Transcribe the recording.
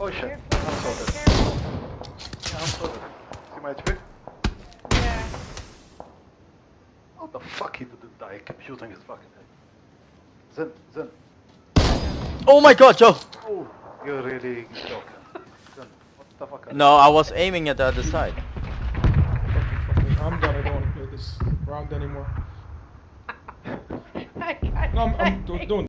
Oh shit, Careful, I'm sorted. careful. Yeah, I'm sorted. See my HP? Yeah. What the fuck he didn't die? I kept shooting his fucking head. Zen, Zen. Oh my god, Joe! Oh, you're really joking. Zen, what the fuck? are No, I was aiming at the other side. I'm done. I don't want to play this round anymore. I No, I'm, I'm do- doing